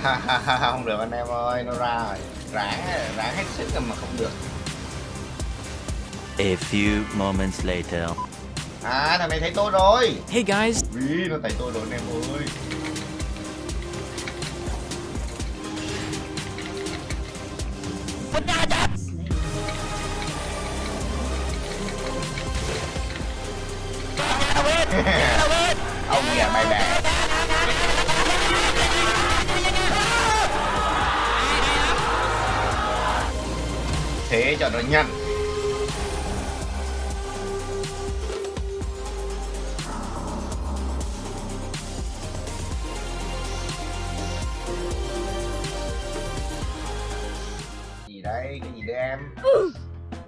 không được anh em ơi nó ra rồi. Ráng ráng hết sức mà không được. A few moments later. à thằng này thấy tôi rồi. Hey guys, Ý, nó thấy tôi rồi anh em ơi. Ông già mày bè thế nó nhanh gì đây cái gì đây em?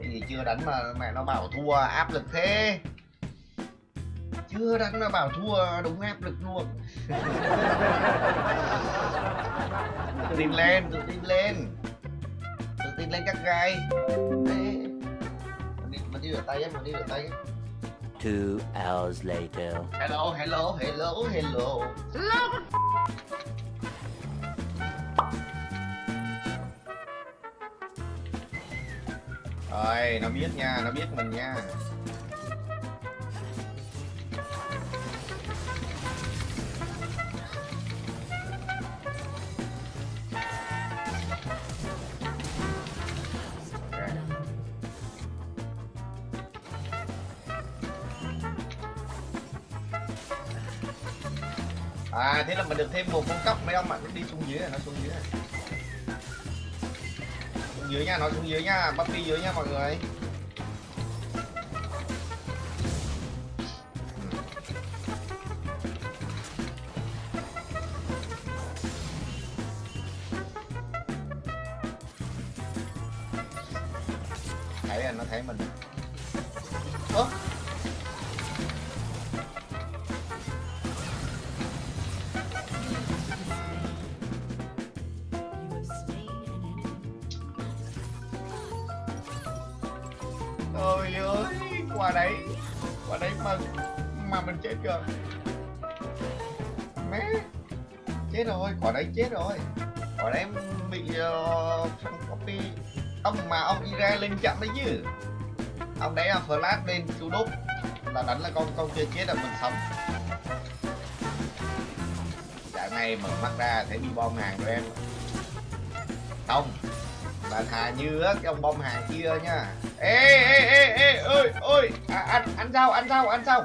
Cái gì chưa đánh mà mẹ nó bảo thua, áp lực thế. Chưa đánh mà bảo thua, đúng áp lực luôn. Tự tin lên, tự tin lên. Tự tin lên các gái mình đi rửa tay á mình đi rửa tay á. Two hours later. hello hello hello hello. Rồi nó biết nha nó biết mình nha à thế là mình được thêm một con cóc. Mấy ông ạ đi xuống dưới này, nó xuống dưới này. xuống dưới nha nó xuống dưới nha. Bắt đi dưới nha mọi người. Thấy anh nó thấy mình. Ơ quả qua đấy. Qua đấy mà mà mình chết rồi Mẹ. Chết rồi, quả đấy chết rồi. Quả đấy bị uh, thằng copy Ông mà ông ira lên chậm đấy chứ. Ông đấy là flash lên cứu đúc. Là đánh là con con chưa chết là mình sống. Dạo này mở mắt ra thấy đi bom hàng của em. Không bạn hà như á cái ông bom hàng kia nha. Ê ê ê ê ơi ơi à, ăn ăn rau, ăn rau, ăn rau.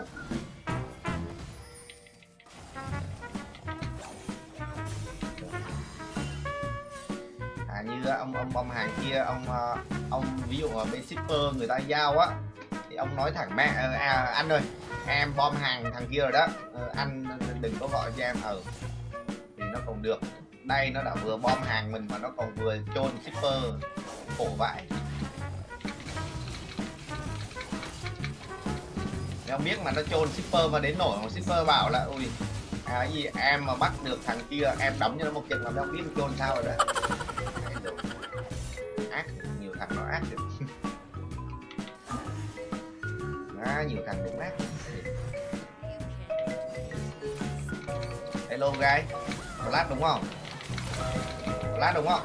Hà như á, ông ông bom hàng kia ông ờ, ông ví dụ ở bên shipper người ta giao á thì ông nói thẳng mẹ ờ, à, anh ơi em bom hàng thằng kia rồi đó. Ờ, ăn anh đừng có gọi cho em ừ thì nó còn được đây nó đã vừa bom hàng mình mà nó còn vừa chôn shipper khổ vãi Nếu biết mà nó chôn shipper mà đến nổi một shipper bảo là ui à, cái gì em mà bắt được thằng kia em đóng cho nó một trận mà đâu không biết chôn sao rồi đó. Ác nhiều thằng nó ác được. À, nhiều thằng đúng ác. Hello guys lát đúng không? Lát đúng không?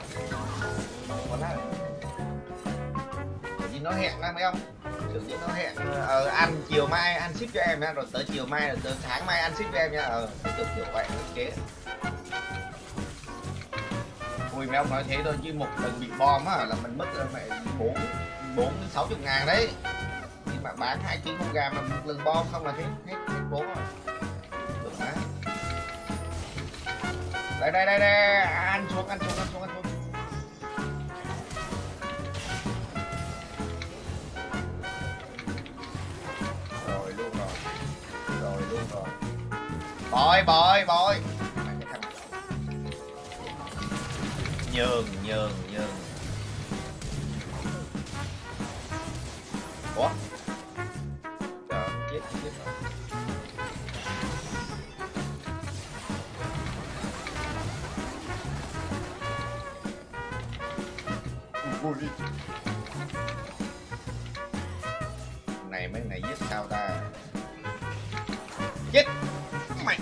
Còn lát. Gì nó hẹn ra mấy ông? Tự nhiên nó hẹn ờ, ờ, ăn chiều mai ăn ship cho em nha rồi tới chiều mai rồi tới tháng mai ăn ship cho em nha. Ờ kiểu kiểu vậy kế. ui mấy ông nói thế thôi chứ một lần bị bom á là mình mất ờ, là mẹ bốn bốn đến sáu chục ngàn đấy. Nhưng mà bán hai kg con gà mà một lần bom không là hết hết hết vốn rồi. Đây đây đây đây. Ăn xuống ăn xuống ăn xuống ăn xuống. Rồi, luôn rồi. Rồi, luôn rồi. Bòi bòi bòi nhường nhường nhường. này, mấy này giết sao ta? Giết mày!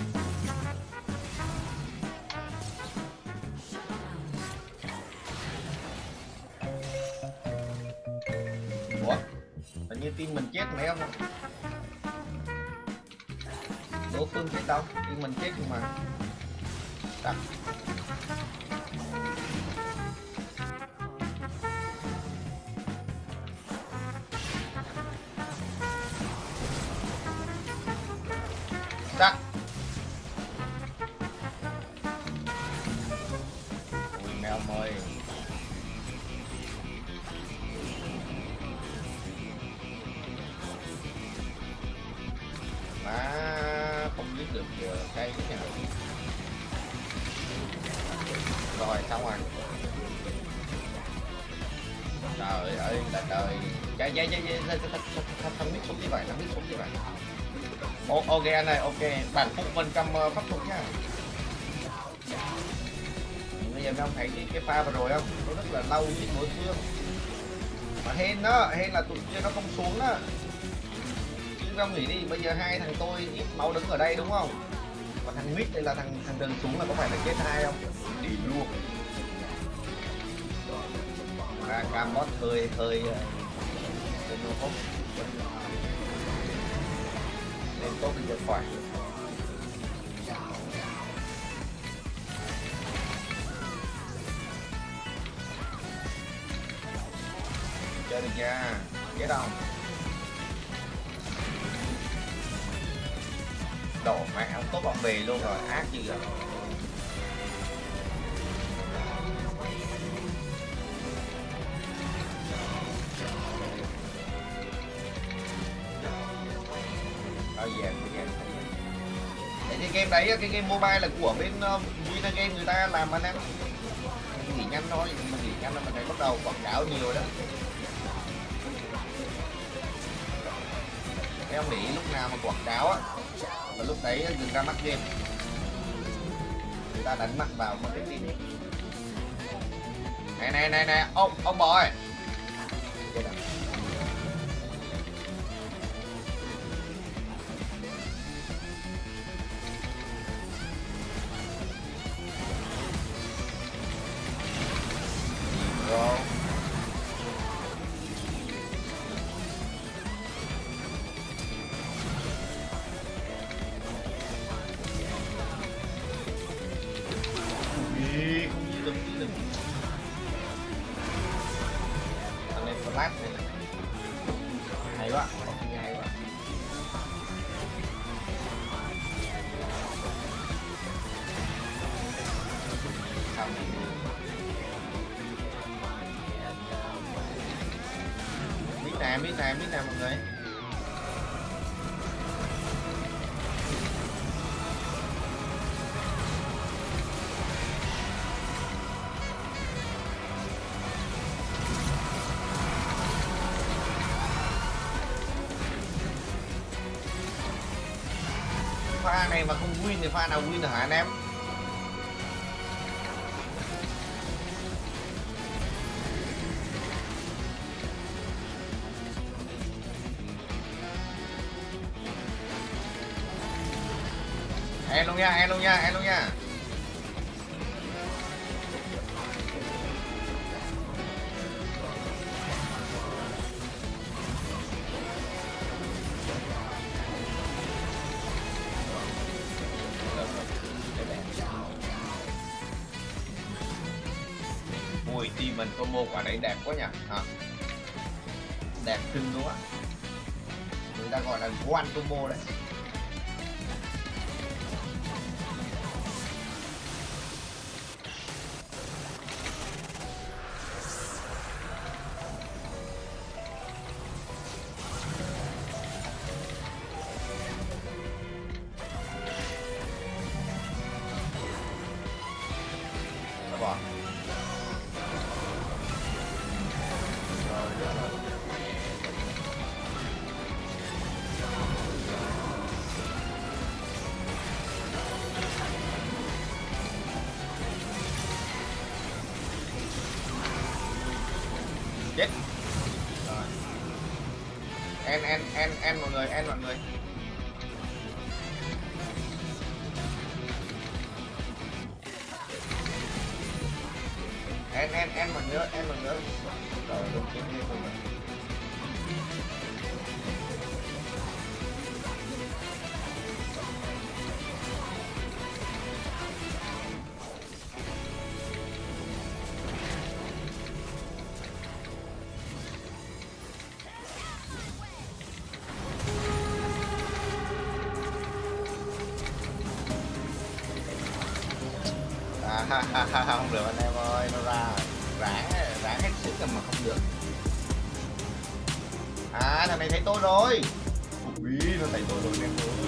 Ủa? Hình như tim mình chết mày không? Đối phương chết đâu tim mình chết mà Đặt. Ông ơi má không biết được cây cái nào rồi xong rồi trời ơi là trời chạy chạy chạy chạy cái biết súng như vậy cái biết súng như vậy cái ok anh ơi ok bản cái mình cầm cái pháp thuật cái bây giờ mấy ông thấy cái, cái pha vừa rồi không nó rất là lâu trên đối phương mà hên đó hên là tụi kia nó không xuống á. Chúng ta nghĩ đi bây giờ hai thằng tôi ít máu đứng ở đây đúng không? Và thằng mít đây là thằng thằng đường xuống là có phải là chết hai không? Đi luôn. Ra cam bot hơi hơi ờ, hơi nô lên tốt thì được khỏi chơi được nha ghé không? Đổ mẹ ông tốt bằng bì luôn rồi ác như rồi Bao giờ cái game Đấy, cái game đấy cái game mobile là của bên ờ, uh, Vina Game người ta làm anh em Mình nghỉ nhanh thôi mình nghỉ nhanh là mình thấy bắt đầu quảng cáo nhiều đó. Em nghĩ lúc nào mà quảng cáo á, và lúc đấy dừng ra mắt game. Người ta đánh mặt vào marketing. Này này này này, ông ông bò ơi. Nè biết nè biết nè mọi người. Pha này mà không win thì pha nào win được hả anh em? Em luôn nha em luôn nha em luôn nha. Ui, team mình combo quả đấy đẹp quá nhỉ. À. Đẹp kinh luôn á. Người ta gọi là one combo đấy. Chết. Rồi. En en en en mọi người en mọi người. En en en mọi người en mọi người không được anh em ơi nó ra ráng ráng hết sức mà không được. À thằng này thấy tôi rồi. Ui, nó thấy tôi rồi anh em ơi